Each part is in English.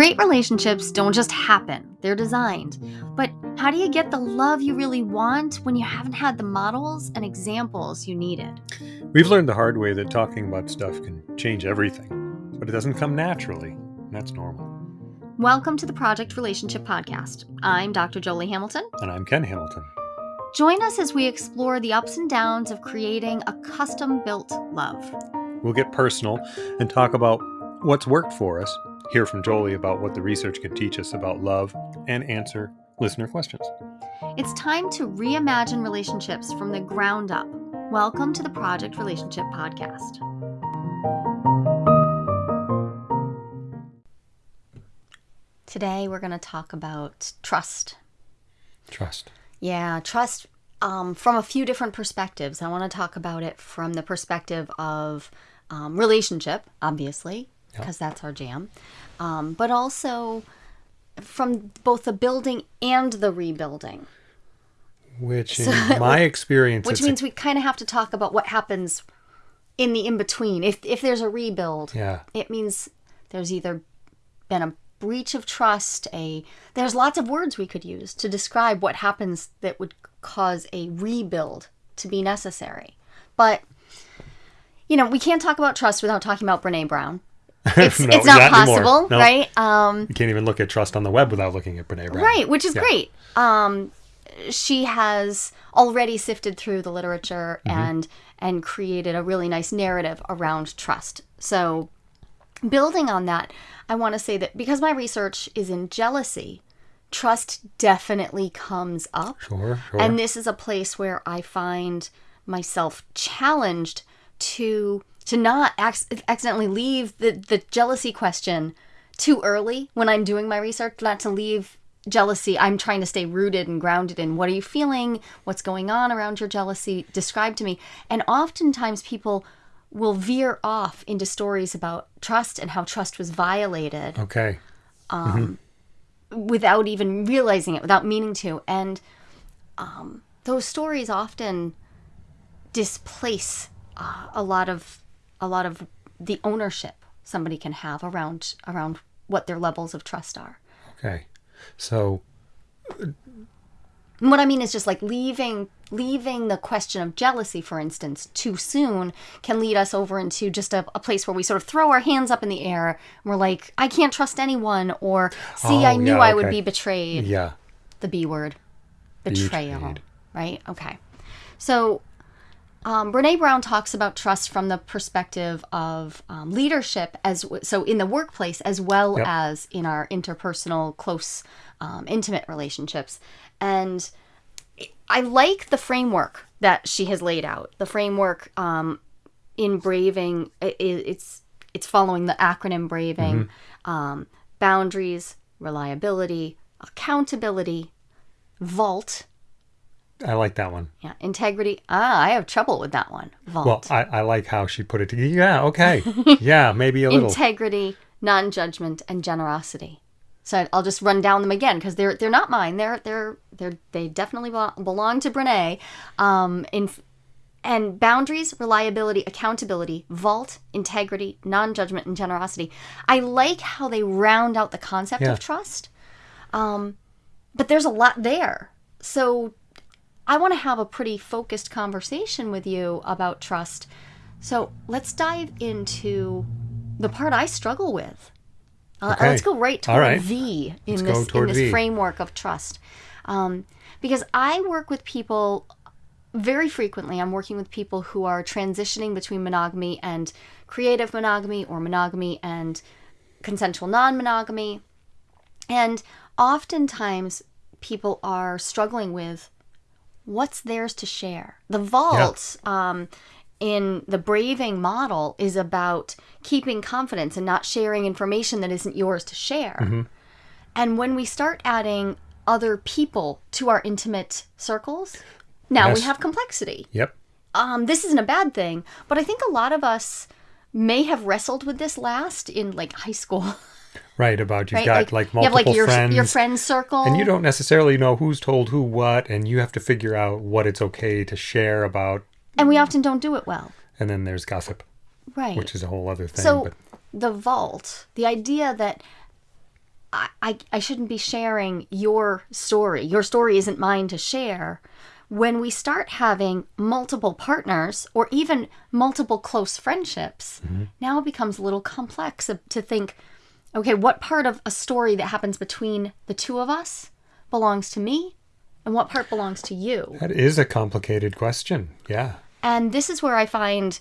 Great relationships don't just happen, they're designed. But how do you get the love you really want when you haven't had the models and examples you needed? We've learned the hard way that talking about stuff can change everything, but it doesn't come naturally. and That's normal. Welcome to the Project Relationship Podcast. I'm Dr. Jolie Hamilton. And I'm Ken Hamilton. Join us as we explore the ups and downs of creating a custom built love. We'll get personal and talk about what's worked for us, hear from Jolie about what the research can teach us about love, and answer listener questions. It's time to reimagine relationships from the ground up. Welcome to the Project Relationship Podcast. Today, we're going to talk about trust. Trust. Yeah, trust um, from a few different perspectives. I want to talk about it from the perspective of um, relationship, obviously, Because that's our jam, um, but also from both the building and the rebuilding. Which, in So- my experience, Which it's a- means we kind of have to talk about what happens in the in between. If if there's a rebuild, yeah, it means there's either been a breach of trust, a there's lots of words we could use to describe what happens that would cause a rebuild to be necessary. But you know, we can't talk about trust without talking about Brene Brown. It's, No, it's not not possible, No. right? Um, you can't even look at trust on the web without looking at Brene Brown. Right, which is Yeah. great. Um, she has already sifted through the literature Mm-hmm. and and created a really nice narrative around trust. So, building on that, I want to say that because my research is in jealousy, trust definitely comes up. Sure, sure. And this is a place where I find myself challenged to to not ac- accidentally leave the, the jealousy question too early when I'm doing my research, not to leave jealousy. I'm trying to stay rooted and grounded in what are you feeling? What's going on around your jealousy? Describe to me. And oftentimes people will veer off into stories about trust and how trust was violated okay. Um, without even realizing it, without meaning to. And um, those stories often displace uh, a lot of a lot of the ownership somebody can have around around what their levels of trust are. Okay. So, what I mean is just like leaving leaving the question of jealousy, for instance, too soon can lead us over into just a, a place where we sort of throw our hands up in the air and we're like, I can't trust anyone, or see, I Oh, knew yeah, I would be betrayed. yeah. the B word, betrayal, Betrayed. right? Okay. So, um, Brene Brown talks about trust from the perspective of um, leadership, as w- so in the workplace as well Yep. as in our interpersonal, close, um, intimate relationships. And I like the framework that she has laid out. The framework um, in braving, i- i- it's it's following the acronym braving, um, boundaries, reliability, accountability, vault, I like that one. yeah, integrity. Ah, I have trouble with that one. Vault. Well. I, I like how she put it together. Yeah, okay. yeah, maybe a little. integrity, non-judgment, and generosity. So I'll just run down them again because they're they're not mine. They're they're they're they definitely belong to Brene. Um, in and boundaries, reliability, accountability, vault, integrity, non-judgment, and generosity. I like how they round out the concept Yeah. of trust. Um, but there's a lot there. So I want to have a pretty focused conversation with you about trust. So let's dive into the part I struggle with. Uh, Okay. Let's go right toward right. V in Let's this in this V. framework of trust, um, because I work with people very frequently. I'm working with people who are transitioning between monogamy and creative monogamy, or monogamy and consensual non-monogamy, and oftentimes people are struggling with what's theirs to share. The vault um, in the braving model is about keeping confidence and not sharing information that isn't yours to share. And when we start adding other people to our intimate circles, now we have complexity. Yep. Um, this isn't a bad thing, but I think a lot of us may have wrestled with this last in like high school. Right, about you've right? got like, you have multiple like your friends. your friend circle, and you don't necessarily know who's told who what, and you have to figure out what it's okay to share about. and we often don't do it well, And then there's gossip, right? which is a whole other thing. so but the vault, the idea that I, I, I shouldn't be sharing your story. Your story isn't mine to share. When we start having multiple partners or even multiple close friendships, mm-hmm. now it becomes a little complex to think okay, what part of a story that happens between the two of us belongs to me and what part belongs to you? That is a complicated question. Yeah. And this is where I find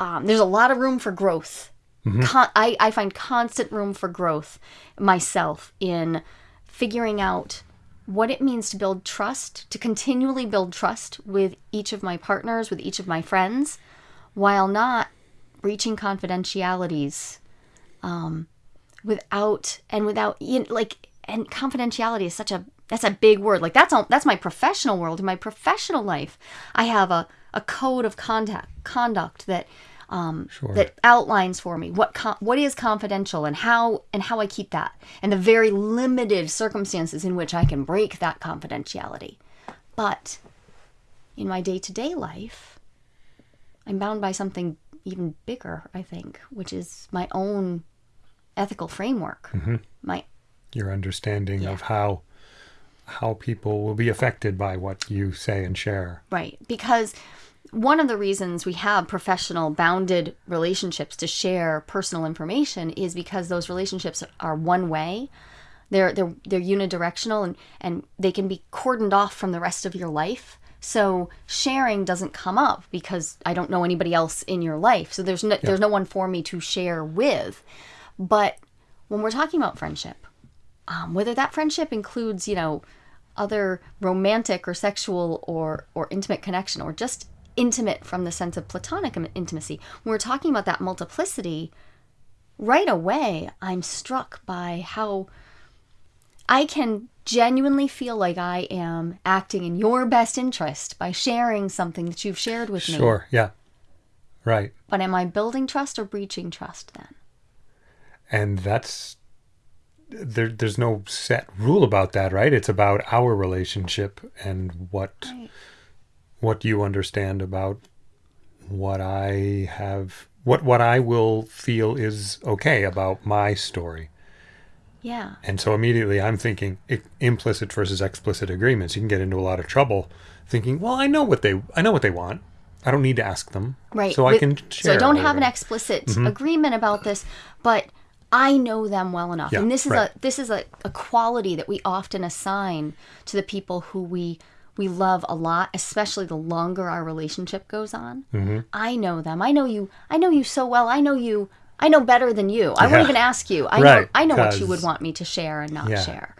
um, there's a lot of room for growth. Con- I, I find constant room for growth myself in figuring out what it means to build trust, to continually build trust with each of my partners, with each of my friends, while not breaching confidentialities um, without and without you know, like and confidentiality is such a that's a big word like that's all that's my professional world in my professional life i have a, a code of conduct conduct that um, Sure. that outlines for me what what is confidential and how and how I keep that and the very limited circumstances in which I can break that confidentiality. But in my day-to-day life, I'm bound by something even bigger, I think, which is my own ethical framework. Mm-hmm. My Your understanding of how how people will be affected by what you say and share. Right. Because one of the reasons we have professional bounded relationships to share personal information is because those relationships are one way. They're they're they're unidirectional and, and they can be cordoned off from the rest of your life. So sharing doesn't come up because I don't know anybody else in your life. So there's no there's no one for me to share with. But when we're talking about friendship, um, whether that friendship includes, you know, other romantic or sexual or or intimate connection or just intimate from the sense of platonic intimacy when we're talking about that multiplicity right away i'm struck by how i can genuinely feel like i am acting in your best interest by sharing something that you've shared with me Sure. Yeah. Right. but am i building trust or breaching trust then and that's there there's no set rule about that right? It's about our relationship and what Right. what you understand about what i have what what i will feel is okay about my story. Yeah. And so immediately i'm thinking implicit versus explicit agreements. You can get into a lot of trouble thinking well i know what they i know what they want. I don't need to ask them. Right. so i with- can So I don't have an explicit mm-hmm. agreement about this, but I know them well enough. Yeah, and this is right. a this is a, a quality that we often assign to the people who we we love a lot, especially the longer our relationship goes on. Mm-hmm. I know them. I know you. I know you so well. I know you. I know better than you. I Yeah. won't even ask you. I know. I know what you would want me to share and not Yeah. share.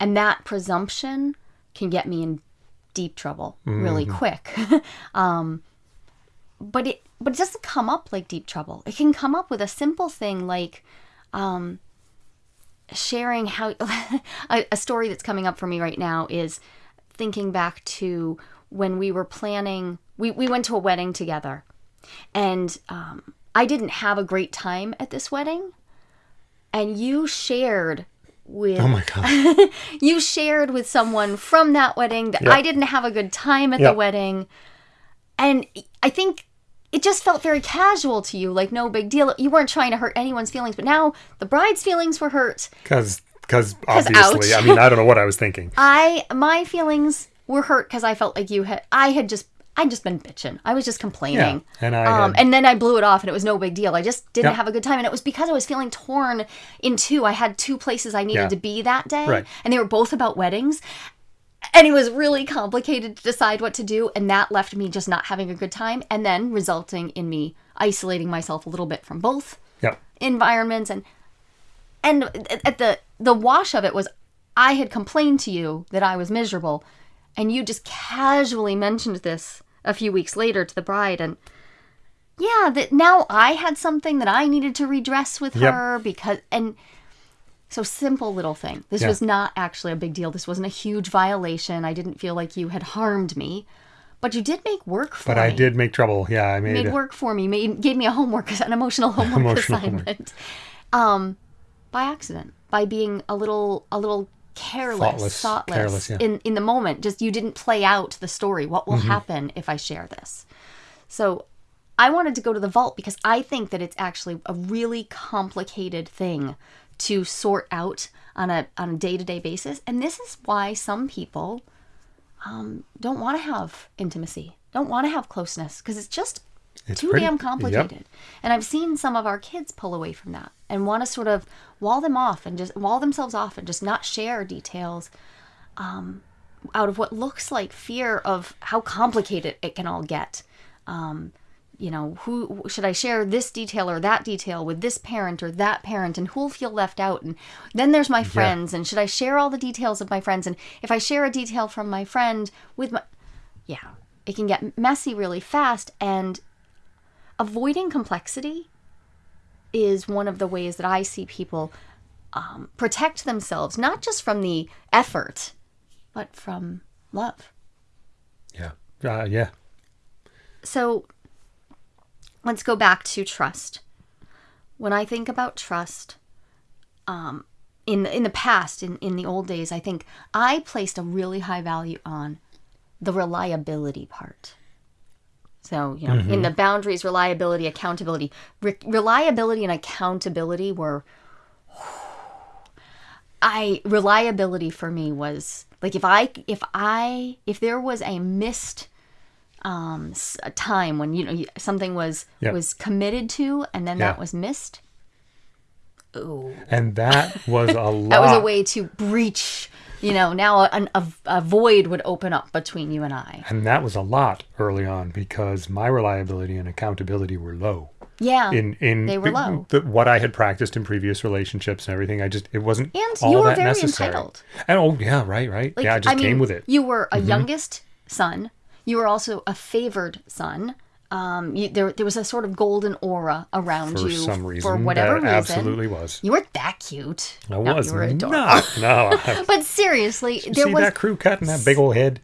And that presumption can get me in deep trouble really Mm-hmm. quick. um, but it but it doesn't come up like deep trouble. It can come up with a simple thing like um, sharing how a, a story that's coming up for me right now is thinking back to when we were planning. We we went to a wedding together, and um, I didn't have a great time at this wedding, and you shared with oh my god you shared with someone from that wedding that Yep. I didn't have a good time at the wedding. And I think it just felt very casual to you, like no big deal. You weren't trying to hurt anyone's feelings, but now the bride's feelings were hurt. because because obviously ouch. i mean i don't know what i was thinking I my feelings were hurt because I felt like you had I had just I'd just been bitching. I was just complaining. Yeah, and I um, had- and then I blew it off and it was no big deal. I just didn't Yep. have a good time and it was because I was feeling torn in two. I had two places I needed Yeah. to be that day Right. and they were both about weddings. And it was really complicated to decide what to do and that left me just not having a good time and then resulting in me isolating myself a little bit from both Yep. environments and and at the the wash of it was I had complained to you that I was miserable and you just casually mentioned this a few weeks later to the bride and yeah that now I had something that I needed to redress with Yep. her because and so simple little thing this Yeah. was not actually a big deal this wasn't a huge violation I didn't feel like you had harmed me but you did make work for But me But I did make trouble. Yeah, I made, it. made work for me, made gave me a homework, an emotional homework Emotional homework. assignment, um, by accident, by being a little a little careless, Thoughtless, thoughtless, careless, yeah. Mm-hmm. in in the moment. Just you didn't play out the story. What will happen if I share this? So. I wanted to go to the vault because I think that it's actually a really complicated thing to sort out on a on a day to day basis. And this is why some people um, don't want to have intimacy, don't want to have closeness, because it's just It's too pretty- damn yep. complicated. And I've seen some of our kids pull away from that and want to sort of wall them off and just wall themselves off and just not share details um, out of what looks like fear of how complicated it can all get. Um, you know, who should I share this detail or that detail with this parent or that parent, and who'll feel left out? And then there's my friends, and should I share all the details of my friends? And if I share a detail from my friend with my, yeah, it can get messy really fast. And avoiding complexity is one of the ways that I see people um, protect themselves, not just from the effort, but from love. Yeah. Uh, yeah. So let's go back to trust. When I think about trust, um, in the, in the past, in, in the old days, I think I placed a really high value on the reliability part. So, you know, in the boundaries, reliability, accountability, Re- reliability and accountability were I reliability for me was like if I if I if there was a missed um a time when you know something was Yeah. was committed to and then Yeah. that was missed ooh And that was a lot. that was a way to breach you know now a, a, a void would open up between you and I And that was a lot early on because my reliability and accountability were low. yeah In in They were low. The, what I had practiced in previous relationships and everything, I just it wasn't And all you were that very necessary. entitled. And oh yeah, right, right. Like, yeah, I just mean, came with it. Mm-hmm. You were a youngest son. You were also a favored son. Um, you, there, there was a sort of golden aura around for you some reason, for whatever reason. absolutely was. You weren't that cute. I No, was you were adorable. not. No, I- But seriously, there see was. that crew cut and that big old head.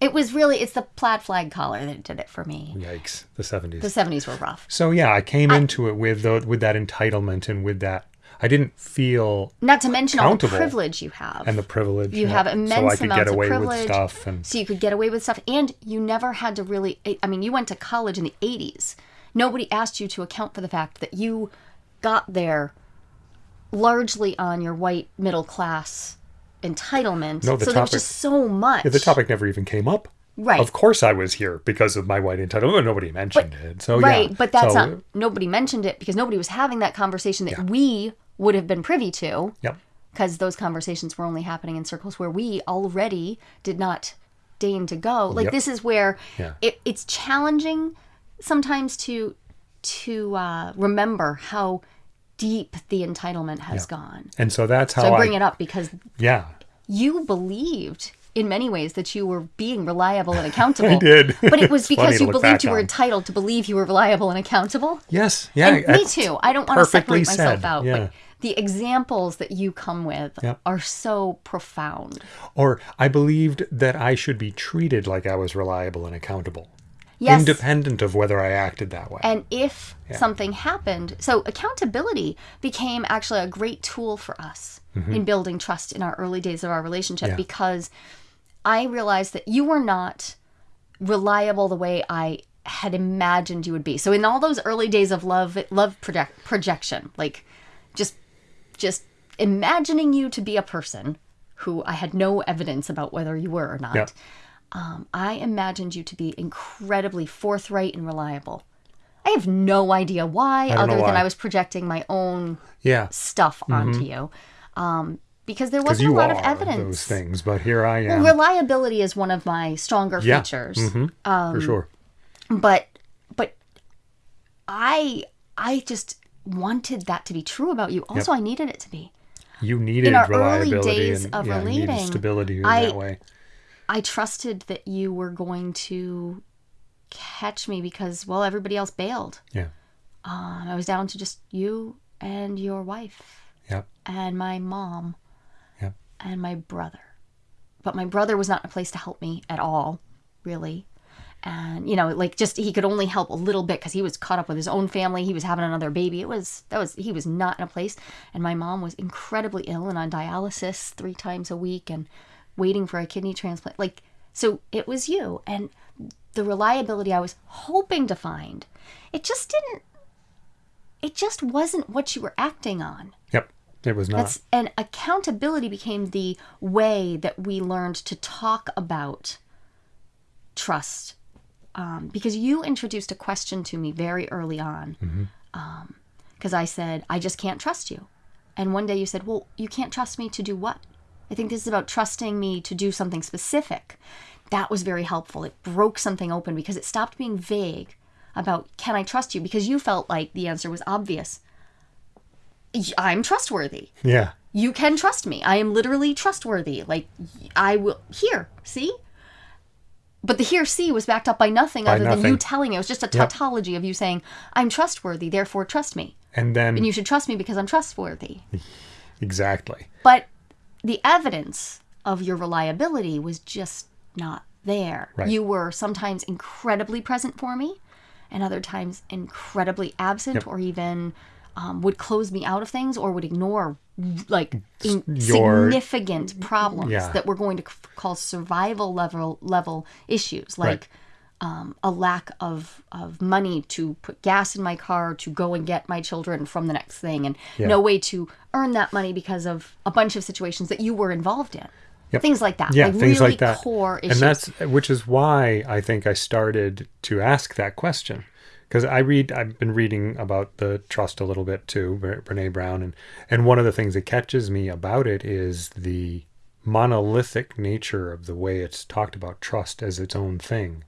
It was really. It's the plaid flag collar that did it for me. Yikes, the seventies. The seventies were rough. So yeah, I came into it with the, with that entitlement and with that. I didn't feel Not to mention all the privilege you have. and the privilege. you yeah, have so immense could amounts get away of privilege. with stuff and so you could get away with stuff, and you never had to really. I mean, you went to college in the '80s. Nobody asked you to account for the fact that you got there largely on your white middle class entitlement. No, the so there was topic- just so much. the topic never even came up. Right. Of course, I was here because of my white entitlement. Nobody mentioned it. So right, yeah. but that's so, not. Nobody mentioned it because nobody was having that conversation that we would have been privy to. Yep. because those conversations were only happening in circles where we already did not deign to go. Like Yep. this is where Yeah. it, it's challenging sometimes to to uh, remember how deep the entitlement has gone. And so that's how So I I, bring it up because Yeah, you believed in many ways that you were being reliable and accountable. I did. But it was because you believed you were on. entitled to believe you were reliable and accountable. Yes. Yeah. And me too. I don't want to separate myself said, out, yeah. The examples that you come with Yep. are so profound. Or I believed that I should be treated like I was reliable and accountable, Yes. independent of whether I acted that way. And if something happened, so accountability became actually a great tool for us in building trust in our early days of our relationship Mm-hmm. Yeah. because I realized that you were not reliable the way I had imagined you would be. So in all those early days of love love project, projection, like just just imagining you to be a person who I had no evidence about whether you were or not. Yeah. Um, I imagined you to be incredibly forthright and reliable. I have no idea why, other know than. I was projecting my own yeah. stuff onto you. Um, because there wasn't a lot of evidence. those things, but here I am. Reliability is one of my stronger Yeah. features. Mhm. Um, for sure. But but I I just wanted that to be true about you. Also, I needed it to be. You needed in our early reliability days and of yeah, relating, stability in I- that way. I trusted that you were going to catch me because well everybody else bailed. Yeah. Um, I was down to just you and your wife Yep. and my mom Yep. and my brother. But my brother was not in a place to help me at all, really. And you know, like just he could only help a little bit because he was caught up with his own family. He was having another baby. It was that was he was not in a place. And my mom was incredibly ill and on dialysis three times a week and waiting for a kidney transplant. Like so, it was you and the reliability I was hoping to find. It just didn't. It just wasn't what you were acting on. Yep. It was not. That's and accountability became the way that we learned to talk about trust. Um, because you introduced a question to me very early on. Because I said, I just can't trust you. And one day you said, Well, you can't trust me to do what? I think this is about trusting me to do something specific. That was very helpful. It broke something open because it stopped being vague about, Can I trust you? Because you felt like the answer was obvious. I'm trustworthy yeah. you can trust me. I am literally trustworthy. Like I will here, see? But the see was backed up by nothing By other than you telling me. It was just a Yep. tautology of you saying, I'm trustworthy, therefore trust me. And then And you should trust me because I'm trustworthy. exactly. But the evidence of your reliability was just not there. Right. You were sometimes incredibly present for me, and other times incredibly absent, Yep. or even um, would close me out of things, or would ignore like Your- significant problems Yeah. that we're going to call survival level level issues, like. Um, a lack of, of money to put gas in my car to go and get my children from the next thing, and Yeah. no way to earn that money because of a bunch of situations that you were involved in. Yep. Things like that. Yeah, like things really like that. core issues. And that's which is why I think I started to ask that question because I read I've been reading about the trust a little bit too, Bre- Brene Brown, and and one of the things that catches me about it is the monolithic nature of the way it's talked about trust as its own thing.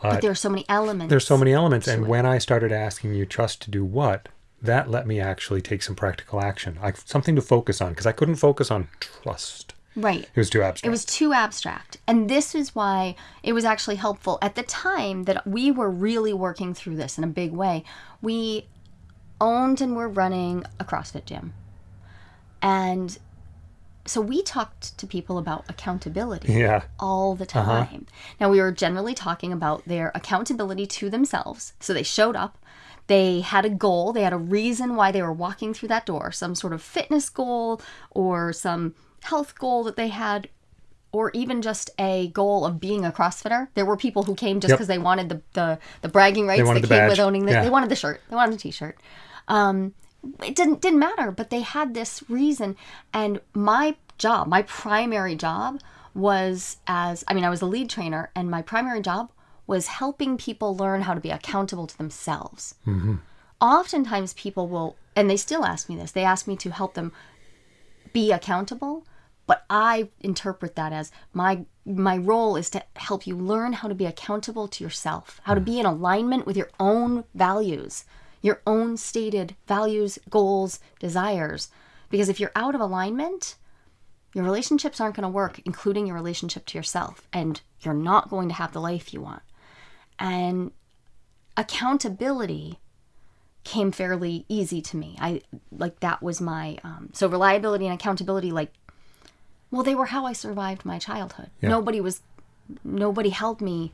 but there are so many elements. There's so many elements, and when I started asking you trust to do what, that let me actually take some practical action, I, something to focus on because I couldn't focus on trust. Right. It was too abstract. It was too abstract. And this is why it was actually helpful at the time that we were really working through this in a big way. We owned and were running a CrossFit gym. And so we talked to people about accountability. yeah. all the uh-huh. time. Now, we were generally talking about their accountability to themselves. So they showed up, they had a goal, they had a reason why they were walking through that door, some sort of fitness goal or some health goal that they had. Or even just a goal of being a CrossFitter. There were people who came just Yep. because they wanted the, the, the bragging rights that the came badge. with owning the, Yeah. They wanted the shirt. They wanted the t-shirt um, it didn't didn't matter but they had this reason and my job my primary job was as i mean i was a lead trainer and my primary job was helping people learn how to be accountable to themselves oftentimes people will and they still ask me this they ask me to help them be accountable but i interpret that as my my role is to help you learn how to be accountable to yourself how to be in alignment with your own values your own stated values goals desires because if you're out of alignment your relationships aren't going to work including your relationship to yourself and you're not going to have the life you want and accountability came fairly easy to me. I like that was my um, so reliability and accountability. Like, well, they were how I survived my childhood. Yeah. Nobody was, nobody held me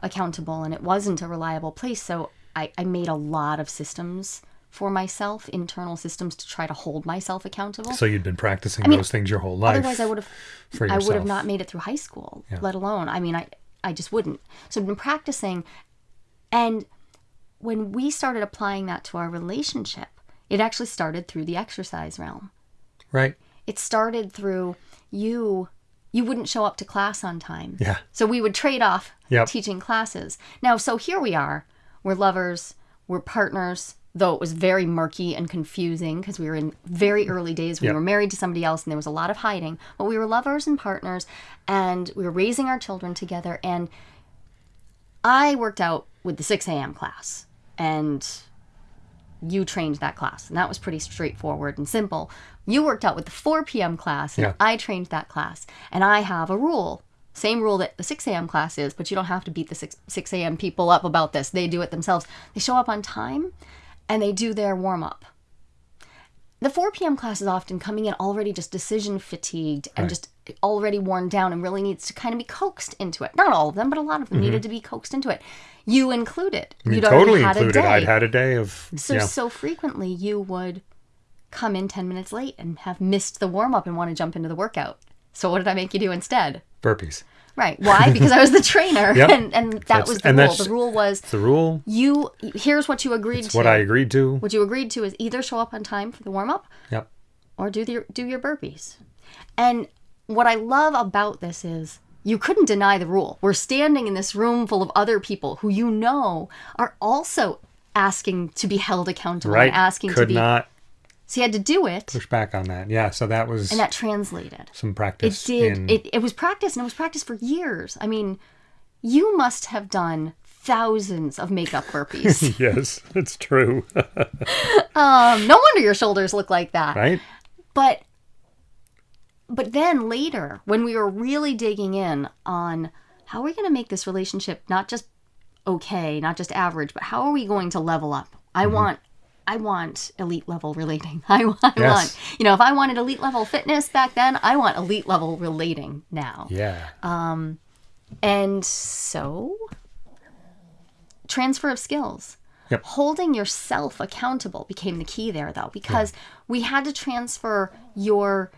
accountable, and it wasn't a reliable place. So I, I made a lot of systems for myself, internal systems to try to hold myself accountable. So you'd been practicing mean, those things your whole life. Otherwise, I would have I would have not made it through high school, let alone. I mean, I I just wouldn't. So I've been practicing, and when we started applying that to our relationship, it actually started through the exercise realm. Right. It started through you. You wouldn't show up to class on time. Yeah. So we would trade off Yep. teaching classes. Now, so here we are. We're lovers. We're partners. Though it was very murky and confusing because we were in very early days. We Yep. were married to somebody else and there was a lot of hiding. But we were lovers and partners and we were raising our children together. And I worked out with the 6 a.m. class and you trained that class. And that was pretty straightforward and simple. You worked out with the 4 p.m. class and Yeah. I trained that class. And I have a rule. Same rule that the 6 a.m. class is, but you don't have to beat the 6, 6 a.m. people up about this. They do it themselves. They show up on time and they do their warm up. The 4 p.m. class is often coming in already just decision fatigued and Right. just already worn down and really needs to kind of be coaxed into it. Not all of them, but a lot of them mm-hmm. needed to be coaxed into it. You included. Mean, You'd totally had included. a day. I'd had a day of So yeah. so frequently you would come in 10 minutes late and have missed the warm up and want to jump into the workout. So what did I make you do instead? burpees. Right. Why? Because I was the trainer, Yep. and and that That's- was the and rule. The rule was the rule. you. Here's what you agreed It's to. what I agreed to. What you agreed to is either show up on time for the warm up Yep. or do the, do your burpees. And what I love about this is you couldn't deny the rule. We're standing in this room full of other people who you know are also asking to be held accountable Right. and asking Could to be. not So you had to do it, push back on that. Yeah. So that was and that translated. some practice. It did. in, It, it was practice, and it was practice for years. I mean, you must have done thousands of makeup burpees. yes, it's true. um, no wonder your shoulders look like that. right. But but then later, when we were really digging in on how are we going to make this relationship not just okay, not just average, but how are we going to level up? I Mm-hmm. want I want elite level relating. I, want- I Yes. want, you know, if I wanted elite level fitness back then, I want elite level relating now. Yeah. Um, and so, transfer of skills. Yep. Holding yourself accountable became the key there, though, because we had to transfer your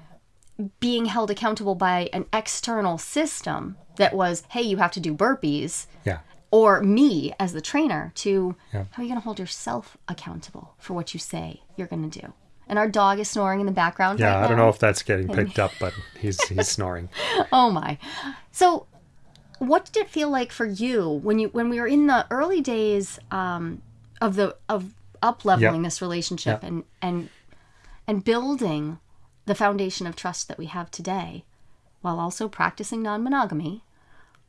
being held accountable by an external system that was, hey, you have to do burpees, yeah. Or me as the trainer to Yeah. how are you going to hold yourself accountable for what you say you're going to do? And our dog is snoring in the background. Yeah. right I don't know if that's getting picked up, but he's he's snoring. Oh my. So what did it feel like for you when you when we were in the early days um, of the of up leveling Yep. this relationship Yep. and and and building the foundation of trust that we have today while also practicing non-monogamy?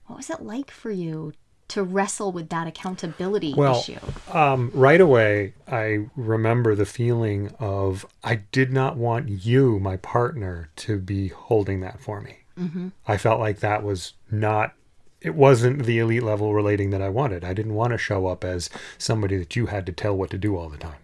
What was it like for you to wrestle with that accountability Well, issue? Um, right away, I remember the feeling of I did not want you, my partner, to be holding that for me. Mm-hmm. I felt like that was not. It wasn't the elite level relating that I wanted. I didn't want to show up as somebody that you had to tell what to do all the time.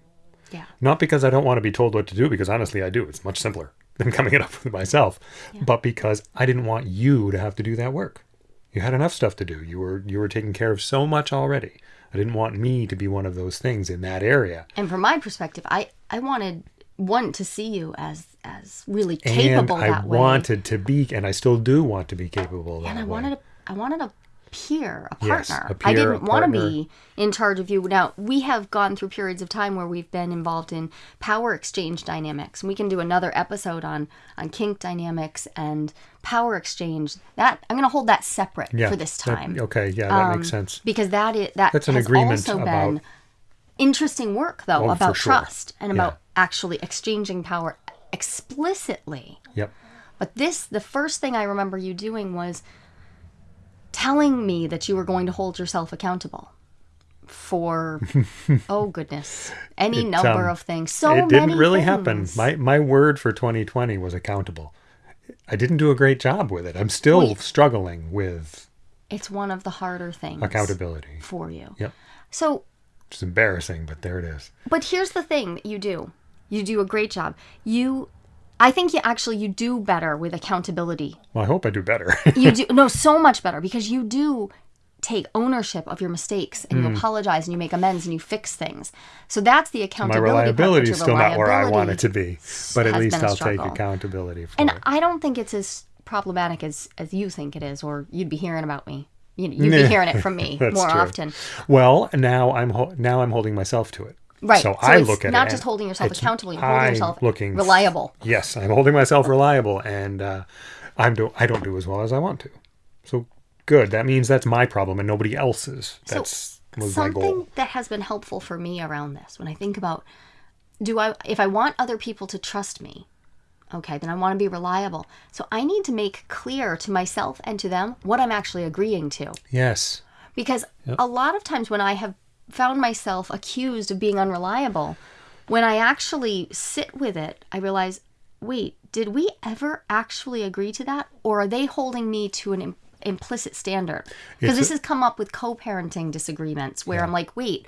Yeah. Not because I don't want to be told what to do, because honestly, I do. It's much simpler than coming it up with myself. But because I didn't want you to have to do that work. You had enough stuff to do. You were you were taking care of so much already. I didn't want me to be one of those things in that area. And from my perspective, I I wanted one to see you as as really capable and I that way. wanted to be, and I still do want to be capable that and I way. wanted a, I wanted a peer, a partner. Yes, a I peer, a didn't want to be in charge of you. Now we have gone through periods of time where we've been involved in power exchange dynamics, and we can do another episode on on kink dynamics and power exchange. That I'm going to hold that separate yeah, for this that- time okay, yeah, that makes sense. because that is that That's an has agreement also about- been interesting work though Oh, about sure. trust and Yeah. about actually exchanging power explicitly. Yep. But this, the first thing I remember you doing was telling me that you were going to hold yourself accountable for, oh goodness, any It, number um, of things. So it didn't really happen. My my word for 2020 was accountable. I didn't do a great job with it. I'm still you- struggling with it's one of the harder things accountability. for you. Yep. So, It's embarrassing, but there it is. but here's the thing that you do. You do a great job. You, I think you actually you do better with accountability Well, I hope I do better. you do no so much better because you do take ownership of your mistakes and you apologize and you make amends and you fix things. So that's the Hmm. My accountability. reliability is still your not where I want it to be, but at least I'll take accountability for And it. And I don't think it's as problematic as as you think it is, or you'd be hearing about me. You- You'd be hearing it from me more true. often. Well, now I'm ho- now I'm holding myself to it. Right. So, I it's look at not it. just holding yourself accountable, you're holding I'm yourself looking reliable. Yes, I'm holding myself reliable, and uh, I'm do I don't do as well as I want to. So good. That means that's my problem and nobody else's. That's my something goal. that has been helpful for me around this when i think about do i if i want other people to trust me okay then i want to be reliable so i need to make clear to myself and to them what i'm actually agreeing to Yes. because a lot of times when i have found myself accused of being unreliable when i actually sit with it i realize wait did we ever actually agree to that or are they holding me to an implicit standard because this a- has come up with co-parenting disagreements where i'm like wait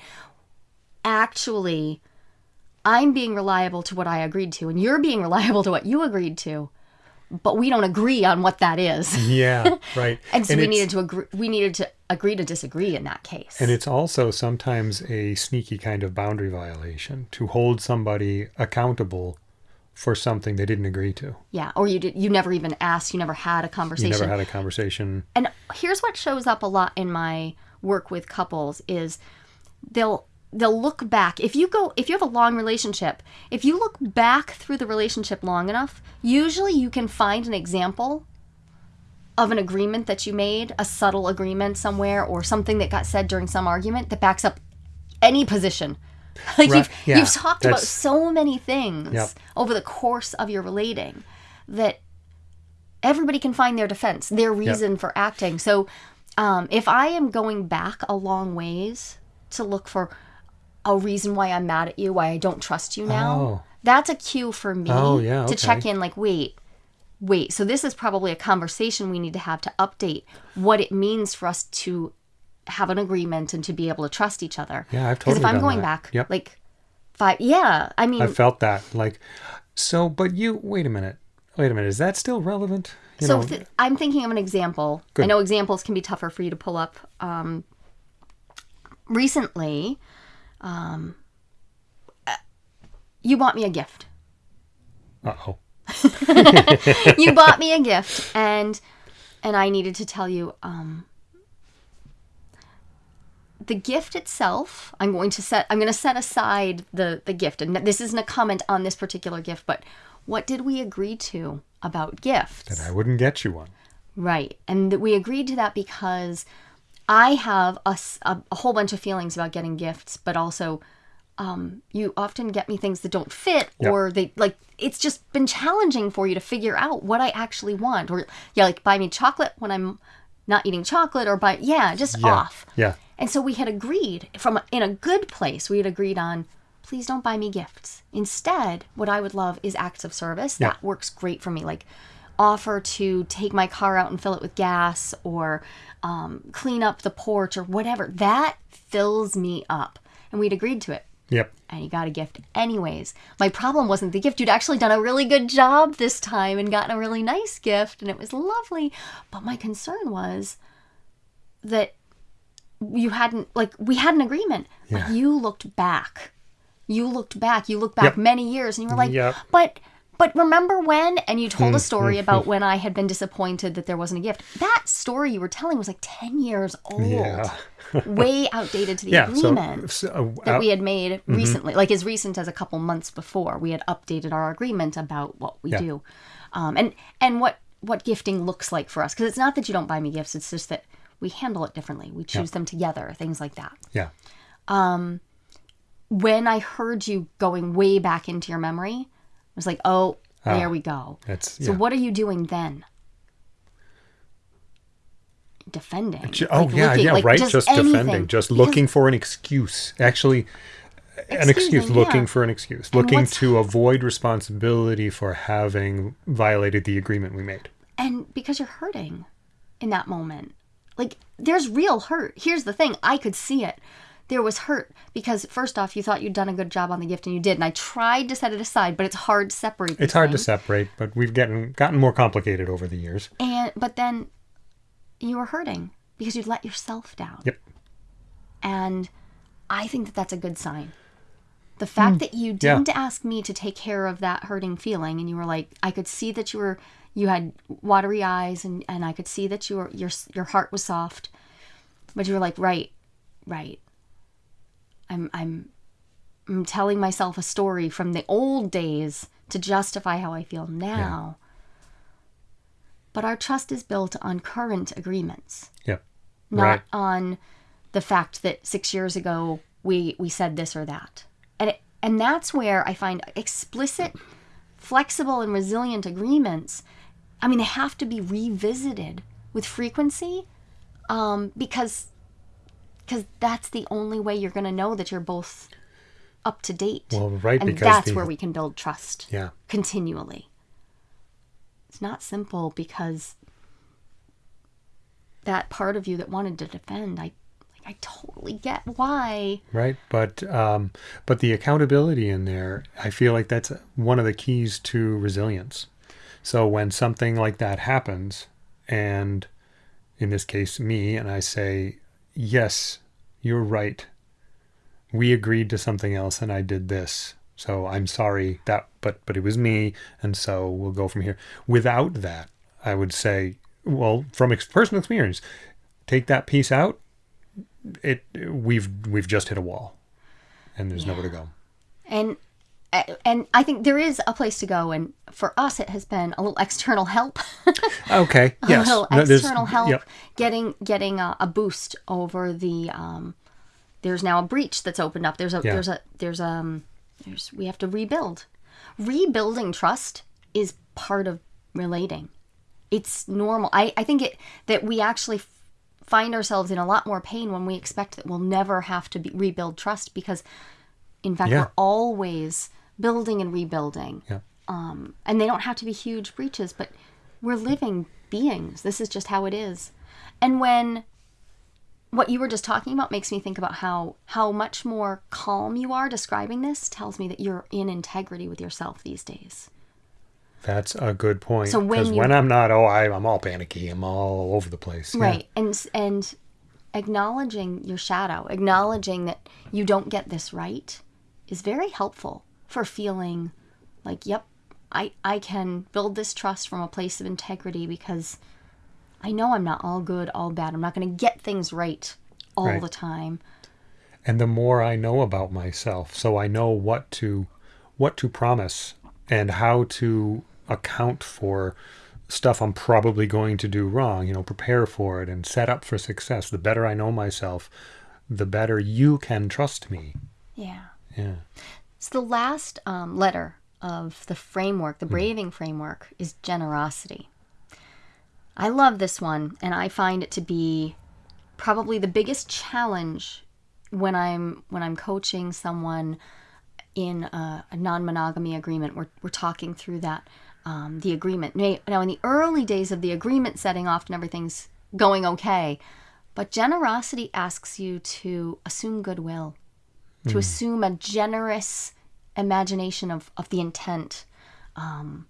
actually i'm being reliable to what i agreed to and you're being reliable to what you agreed to but we don't agree on what that is Yeah. Right. and so we needed to agree we needed to agree to disagree in that case And it's also sometimes a sneaky kind of boundary violation to hold somebody accountable for something they didn't agree to. Yeah, or you did you never even asked, you never had a conversation. You never had a conversation. and here's what shows up a lot in my work with couples is they'll they'll look back if you go if you have a long relationship if you look back through the relationship long enough usually you can find an example of an agreement that you made a subtle agreement somewhere or something that got said during some argument that backs up any position like Right, you've, yeah, you've talked about so many things Yep. over the course of your relating that everybody can find their defense, their reason for acting. So, um, if I am going back a long ways to look for a reason why I'm mad at you, why I don't trust you now, Oh. that's a cue for me Oh, yeah, to check in. Like, wait, wait. So this is probably a conversation we need to have to update what it means for us to have an agreement and to be able to trust each other. Yeah, I've totally. Because if I'm going that. back, Yep. like five, yeah, I mean, I felt that. Like, so, but you, wait a minute. Wait a minute. Is that still relevant? You so know, th- I'm thinking of an example. I know examples can be tougher for you to pull up. Um, recently, um, uh, you bought me a gift. uh oh. you bought me a gift, and and I needed to tell you. Um, the gift itself, I'm going to set. I'm going to set aside the the gift, and this isn't a comment on this particular gift, but what did we agree to about gifts? That I wouldn't get you one. Right. And we agreed to that because I have a whole bunch of feelings about getting gifts, but also um, you often get me things that don't fit Yep. or they like it's just been challenging for you to figure out what I actually want. Or yeah, like buy me chocolate when I'm not eating chocolate or buy yeah, just Yeah. off. Yeah. And so we had agreed from in a good place. We had agreed on please don't buy me gifts. Instead, what I would love is acts of service. Yeah. That works great for me. Like offer to take my car out and fill it with gas or um, clean up the porch or whatever. That fills me up. And we'd agreed to it. Yep. And you got a gift anyways. My problem wasn't the gift. You'd actually done a really good job this time and gotten a really nice gift and it was lovely. But my concern was that you hadn't like we had an agreement, Yeah. but you looked back. You looked back. You looked back Yep. many years and you were like, Yep. but but remember when and you told a Hmm, story about when I had been disappointed that there wasn't a gift. That story you were telling was like 10 years old. Yeah. way outdated to the Yeah. Agreement so uh, that we had made Mm-hmm. recently, like as recent as a couple months before, we had updated our agreement about what we Yeah. do, um, and and what what gifting looks like for us. Because it's not that you don't buy me gifts; it's just that we handle it differently. We choose them together, things like that. yeah. Um, When I heard you going way back into your memory, I was like, "Oh, there ah, we go." That's So yeah. what are you doing then? Defending. Oh Like yeah, looking- yeah, like right. Just, defending, just Because- looking for an excuse. Actually, an Excuse me, looking yeah. for an excuse. Looking to avoid responsibility for having violated the agreement we made. and because you're hurting in that moment like there's real hurt here's the thing i could see it there was hurt because first off you thought you'd done a good job on the gift and you did and i tried to set it aside but it's hard to separate It's these hard to separate, but we've gotten gotten more complicated over the years. and but then you were hurting because you'd let yourself down Yep. and i think that that's a good sign the fact hmm. that you. Didn't ask me to take care of that hurting feeling and you were like i could see that you were you had watery eyes and and i could see that you were your your heart was soft but you were like right right i'm i'm i'm telling myself a story from the old days to justify how i feel now but our trust is built on current agreements Yep. not Right. on the fact that six years ago we we said this or that and it, and that's where i find explicit flexible and resilient agreements i mean they have to be revisited with frequency um, because because that's the only way you're going to know that you're both up to date. Well, right, and because that's the- where we can build trust Yeah. continually. It's not simple because that part of you that wanted to defend i like i totally get why. Right but um but the accountability in there i feel like that's one of the keys to resilience. So when something like that happens and in this case me and i say yes you're right we agreed to something else and i did this So I'm sorry that, but but it was me, and so we'll go from here. Without that, I would say, well, from ex- personal experience, take that piece out. It we've we've just hit a wall, and there's nowhere to go. and uh, and I think there is a place to go, and for us, it has been a little external help, Okay. a Yes. little No, external help, yep. getting getting a, a boost over the. Um, there's now a breach that's opened up. There's a Yeah. there's a there's um there's we have to rebuild. Rebuilding trust is part of relating. It's normal. I I think it that we actually find ourselves in a lot more pain when we expect that we'll never have to be, rebuild trust because in fact Yeah. we're always building and rebuilding Yeah. um, and they don't have to be huge breaches but we're living beings this is just how it is and when what you were just talking about makes me think about how how much more calm you are describing this tells me that you're in integrity with yourself these days That's a good point. So when Because you- when I'm not, oh, I, I'm all panicky. I'm all over the place. Yeah. right and and acknowledging your shadow acknowledging that you don't get this right is very helpful for feeling like yep i i can build this trust from a place of integrity because i know i'm not all good all bad i'm not going to get things right all Right. the time and the more I know about myself, so I know what to what to promise and how to account for stuff I'm probably going to do wrong, you know, prepare for it and set up for success. The better I know myself, the better you can trust me. yeah Yeah. so the last um, letter of the framework the braving framework is generosity i love this one and i find it to be probably the biggest challenge when I'm when I'm coaching someone in a, a non-monogamy agreement. We're we're talking through that um, the agreement. Now, now, in the early days of the agreement setting, often everything's going okay, but generosity asks you to assume goodwill, to assume a generous imagination of of the intent. Um,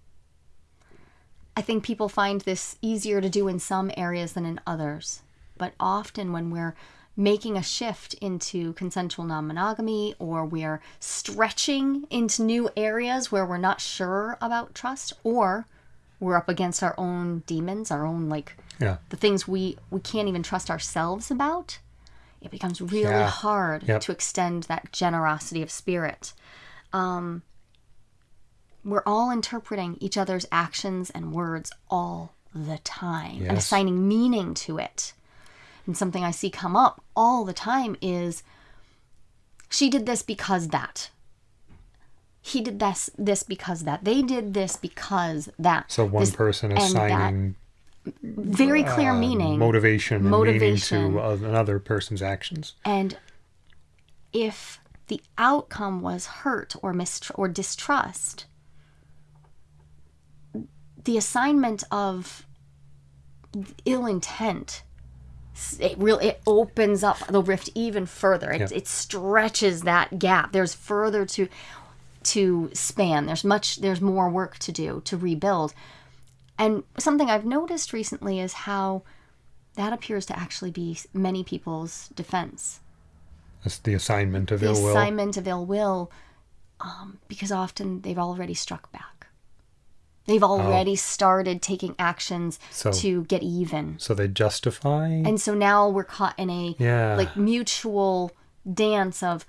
I think people find this easier to do in some areas than in others. But often, when we're making a shift into consensual non monogamy or we're stretching into new areas where we're not sure about trust or we're up against our own demons, our own like Yeah. the things we, we can't even trust ourselves about, it becomes really Yeah. hard Yep. to extend that generosity of spirit. Um, we're all interpreting each other's actions and words all the time and assigning meaning to it. And something I see come up all the time is she did this because that. He did this this because that. They did this because that. So one This- person assigning very clear meaning. motivation and Motivation. meaning to uh, another person's actions. And if the outcome was hurt or mistr- or distrust, the assignment of ill intent it really it opens up the rift even further. It, Yeah. it stretches that gap. There's further to to span. There's much. There's more work to do to rebuild. And something I've noticed recently is how that appears to actually be many people's defense That's the assignment of the ill will. assignment of ill will um, because often they've already struck back. They've already started taking actions Oh. So- to get even. So they justify. And so now we're caught in a Yeah. like mutual dance of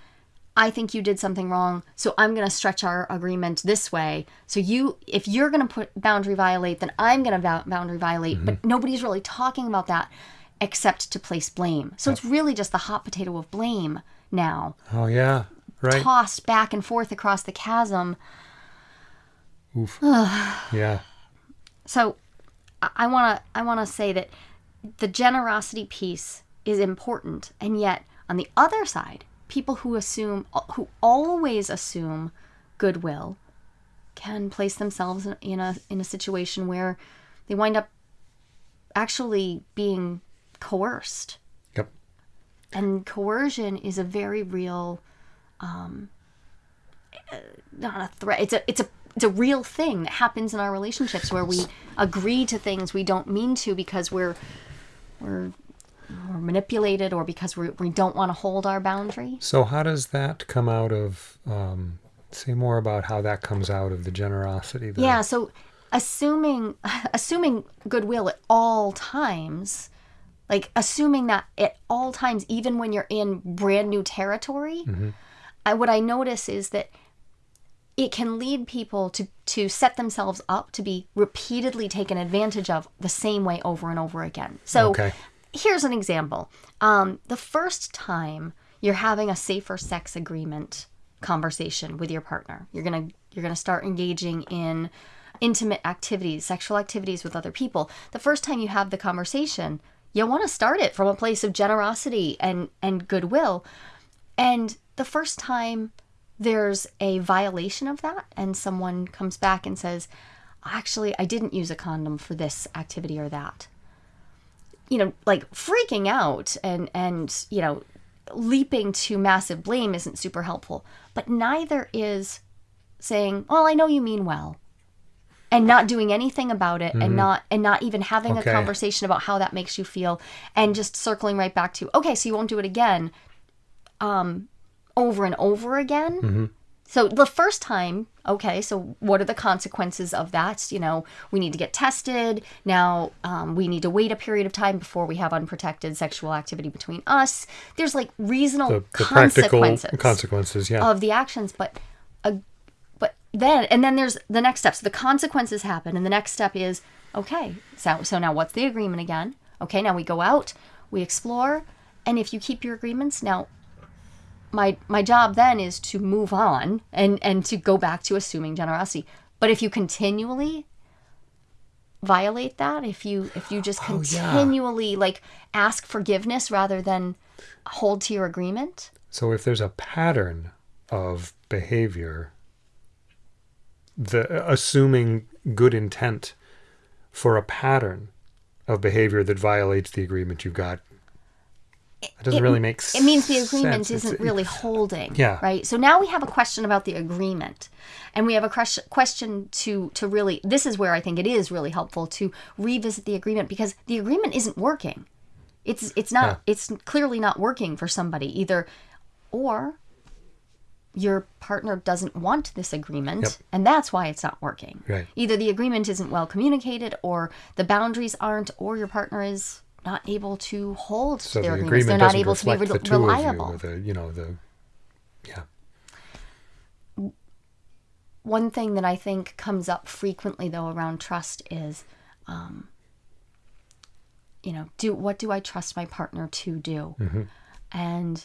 I think you did something wrong, so I'm going to stretch our agreement this way. So you if you're going to put boundary violate, then I'm going to boundary violate, Mm-hmm. but nobody's really talking about that except to place blame. So it's really just the hot potato of blame now oh yeah, right. tossed back and forth across the chasm. Oof. yeah. So I want to I want to say that the generosity piece is important and yet on the other side, people who assume who always assume goodwill can place themselves in- in a in a situation where they wind up actually being coerced. Yep. And coercion is a very real um uh, not a threat. It's a it's a it's a real thing that happens in our relationships where we agree to things we don't mean to because we're we're, we're manipulated or because we we don't want to hold our boundary. So how does that come out of um, Say more about how that comes out of the generosity. There. Yeah, so assuming assuming goodwill at all times, like assuming that at all times, even when you're in brand new territory, I, what I notice is that it can lead people to to set themselves up to be repeatedly taken advantage of the same way over and over again. So Okay. here's an example. Um, the first time you're having a safer sex agreement conversation with your partner, you're gonna you're gonna start engaging in intimate activities, sexual activities with other people. The first time you have the conversation, you want to start it from a place of generosity and and goodwill. And the first time there's a violation of that and someone comes back and says, "Actually, I didn't use a condom for this activity or that." you know like freaking out and and you know leaping to massive blame isn't super helpful but neither is saying well i know you mean well and not doing anything about it and not and not even having Okay. a conversation about how that makes you feel and just circling right back to okay so you won't do it again um over and over again so the first time, okay, so what are the consequences of that? You know, we need to get tested. Now um, we need to wait a period of time before we have unprotected sexual activity between us. There's like reasonable The, the practical consequences consequences. Yeah. of the actions, but then and then there's the next step. So the consequences happen, and the next step is okay. So so now what's the agreement again? Okay, now we go out, we explore, and if you keep your agreements now. My, my job then is to move on and, and to go back to assuming generosity. But if you continually violate that, if you if you just Oh, yeah. continually like ask forgiveness rather than hold to your agreement, So if there's a pattern of behavior, the assuming good intent for a pattern of behavior that violates the agreement you've got, It doesn't it- really make sense. it means the agreement sense. isn't It's- really holding Yeah. right so now we have a question about the agreement and we have a question to to really this is where i think it is really helpful to revisit the agreement because the agreement isn't working it's it's not Yeah. it's clearly not working for somebody either or your partner doesn't want this agreement Yep. and that's why it's not working Right. either the agreement isn't well communicated or the boundaries aren't or your partner is not able to hold So their the agreements agreement they're not able to be re- the two reliable of you, or the you know the yeah. one thing that I think comes up frequently though around trust is, um, you know, do what do I trust my partner to do? And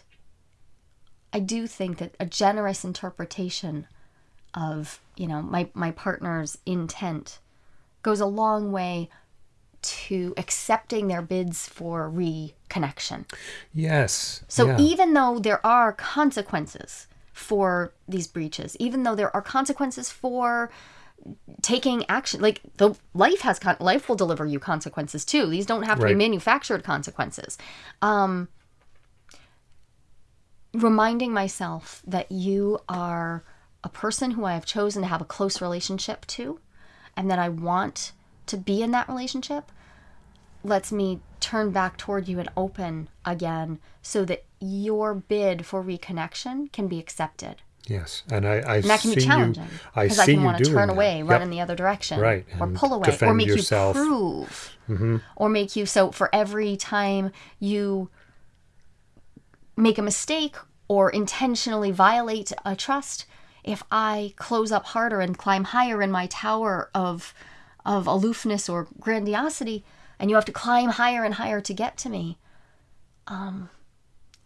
I do think that a generous interpretation of you know my my partner's intent goes a long way to accepting their bids for reconnection. Yes. So yeah. even though there are consequences for these breaches, even though there are consequences for taking action, like the life has con- life will deliver you consequences too. These don't have to be manufactured consequences. Um, reminding myself that you are a person who I have chosen to have a close relationship to, and that I want to be in that relationship lets me turn back toward you and open again so that your bid for reconnection can be accepted. yes, and I I And that can see be you. challenging I because see I can you want to turn that. away, Yep. run in the other direction, Right, or pull away, or make yourself. Mm-hmm. you prove, or make you so for every time you make a mistake or intentionally violate a trust, if I close up harder and climb higher in my tower of of aloofness or grandiosity, and you have to climb higher and higher to get to me, um,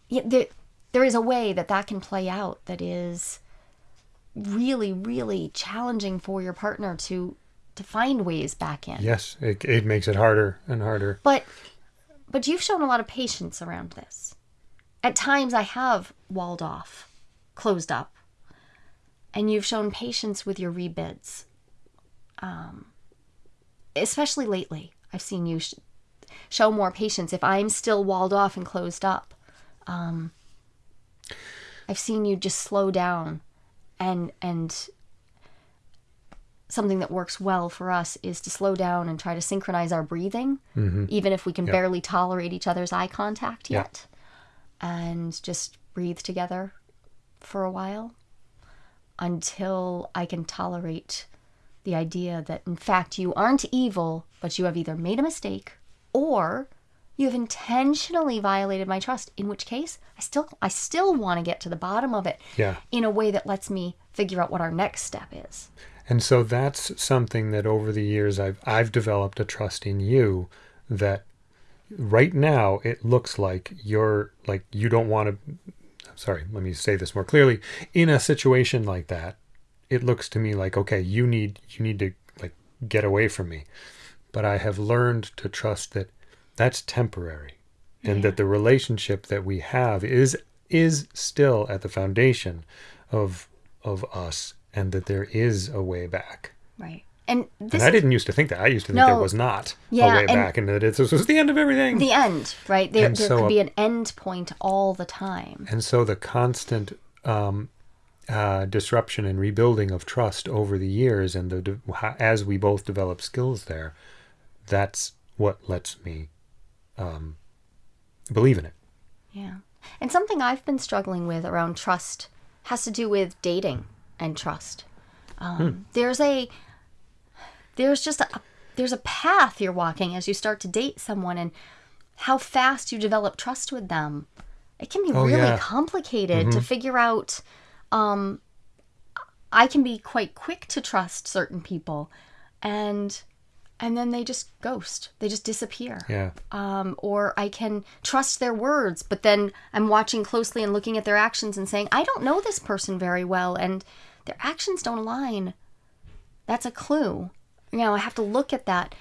yeah, there, there is a way that that can play out that is really, really challenging for your partner to to find ways back in. Yes, it, it makes it harder and harder. But but you've shown a lot of patience around this. At times I have walled off, closed up, and you've shown patience with your rebids. Um, especially lately, I've seen you sh- show more patience if I'm still walled off and closed up. Um, I've seen you just slow down and and something that works well for us is to slow down and try to synchronize our breathing, even if we can barely tolerate each other's eye contact yet, and just breathe together for a while. until I can tolerate the idea that, in fact, you aren't evil, but you have either made a mistake or you have intentionally violated my trust in which case i still i still want to get to the bottom of it Yeah. in a way that lets me figure out what our next step is And so that's something that over the years I've I've developed a trust in you that right now it looks like you're like you don't want to sorry, let me say this more clearly. In a situation like that, it looks to me like okay, you need you need to like get away from me. But I have learned to trust that that's temporary and that the relationship that we have is is still at the foundation of of us and that there is a way back. right and this And I didn't used to think that. I used to think there was not Yeah, a way back and that it, this was the end of everything. the end right there, there so could a- be an end point all the time and so the constant um, uh, disruption and rebuilding of trust over the years and the as we both develop skills there, that's what lets me um, believe in it. Yeah. And something I've been struggling with around trust has to do with dating and trust. Um, There's a, there's just a, there's a path you're walking as you start to date someone and how fast you develop trust with them. It can be Oh, really yeah. complicated to figure out. Um, I can be quite quick to trust certain people, and and then they just ghost. They just disappear Yeah. um, or I can trust their words, but then I'm watching closely and looking at their actions and saying, I don't know this person very well, and their actions don't align. That's a clue. You know, I have to look at that.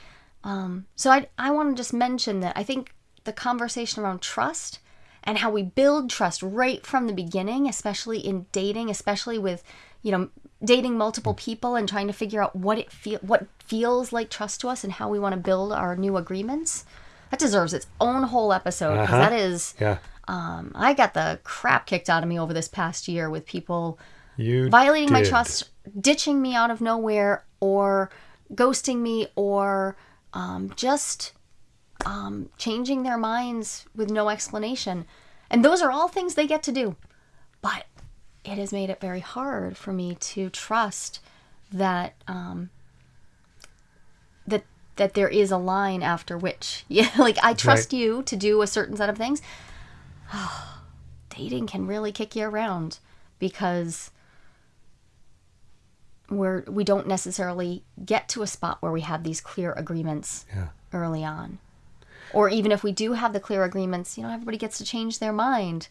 Um, so I, I want to just mention that I think the conversation around trust and how we build trust right from the beginning, especially in dating, especially with, you know, dating multiple people and trying to figure out what it feel what feels like trust to us and how we want to build our new agreements. That deserves its own whole episode because Uh-huh. that is Yeah. um, I got the crap kicked out of me over this past year with people You violating my trust, ditching me out of nowhere, or ghosting me, or um, just um, changing their minds with no explanation. And those are all things they get to do. But it has made it very hard for me to trust that um, that that there is a line after which yeah like I trust Right. you to do a certain set of things. Dating can really kick you around because we're we don't necessarily get to a spot where we have these clear agreements Yeah. early on. Or even if we do have the clear agreements, you know, everybody gets to change their mind.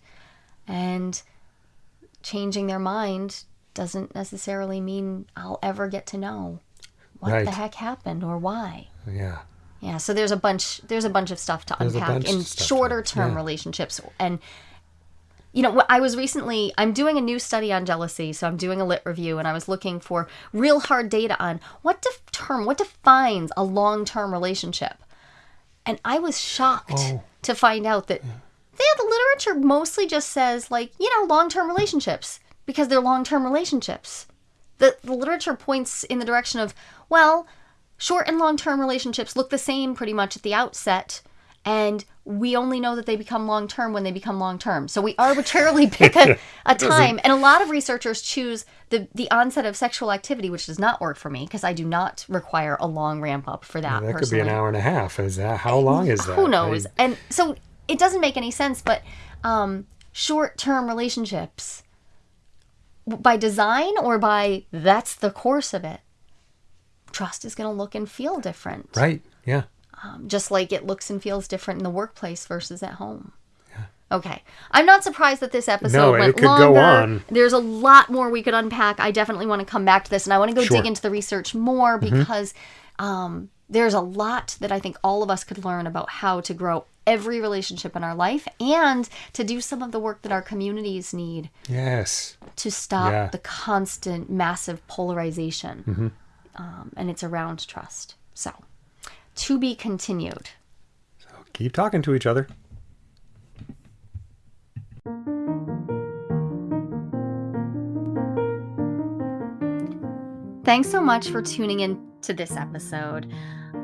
And changing their mind doesn't necessarily mean I'll ever get to know what Right. the heck happened or why. Yeah. Yeah, so there's a bunch there's a bunch of stuff to There's unpack in of stuff to- shorter term yeah. relationships and you know, I was recently I'm doing a new study on jealousy, so I'm doing a lit review and I was looking for real hard data on what def- term what defines a long-term relationship. And I was shocked Oh. to find out that yeah, the literature mostly just says like, you know, long-term relationships because they're long-term relationships. The, the literature points in the direction of, well, short and long term relationships look the same pretty much at the outset, and we only know that they become long term when they become long term. So we arbitrarily pick a, a time, and a lot of researchers choose the, the onset of sexual activity, which does not work for me because I do not require a long ramp up for that. That could be an hour and a half. Is that how long is that? who knows I- and so it doesn't make any sense but um short-term relationships by design or by that's the course of it trust is going to look and feel different right. Yeah. Um, just like it looks and feels different in the workplace versus at home Okay. I'm not surprised that this episode No, it went go longer. on. There's a lot more we could unpack. I definitely want to come back to this and I want to go Sure. dig into the research more because um, there's a lot that I think all of us could learn about how to grow every relationship in our life and to do some of the work that our communities need Yes. to stop Yeah. the constant massive polarization. Um, and it's around trust. So, to be continued. So keep talking to each other. Thanks so much for tuning in to this episode.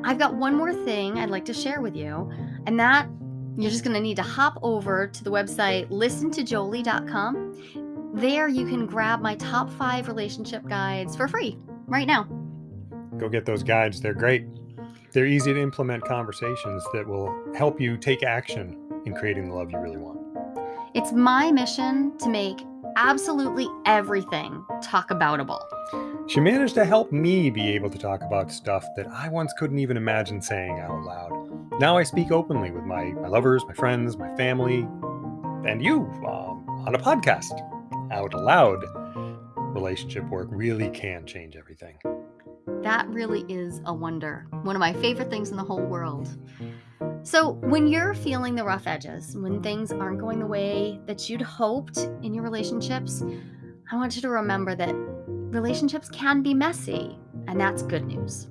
I've got one more thing I'd like to share with you, and that you're just going to need to hop over to the website listentojolie.com. there you can grab my top five relationship guides for free right now. Go get those guides. They're great. They're easy to implement conversations that will help you take action in creating the love you really want. It's my mission to make absolutely everything talk aboutable. She managed to help me be able to talk about stuff that I once couldn't even imagine saying out loud. Now I speak openly with my, my lovers, my friends, my family, and you um, on a podcast out loud. Relationship work really can change everything. That really is a wonder. One of my favorite things in the whole world. So, when you're feeling the rough edges, when things aren't going the way that you'd hoped in your relationships, I want you to remember that relationships can be messy, and that's good news.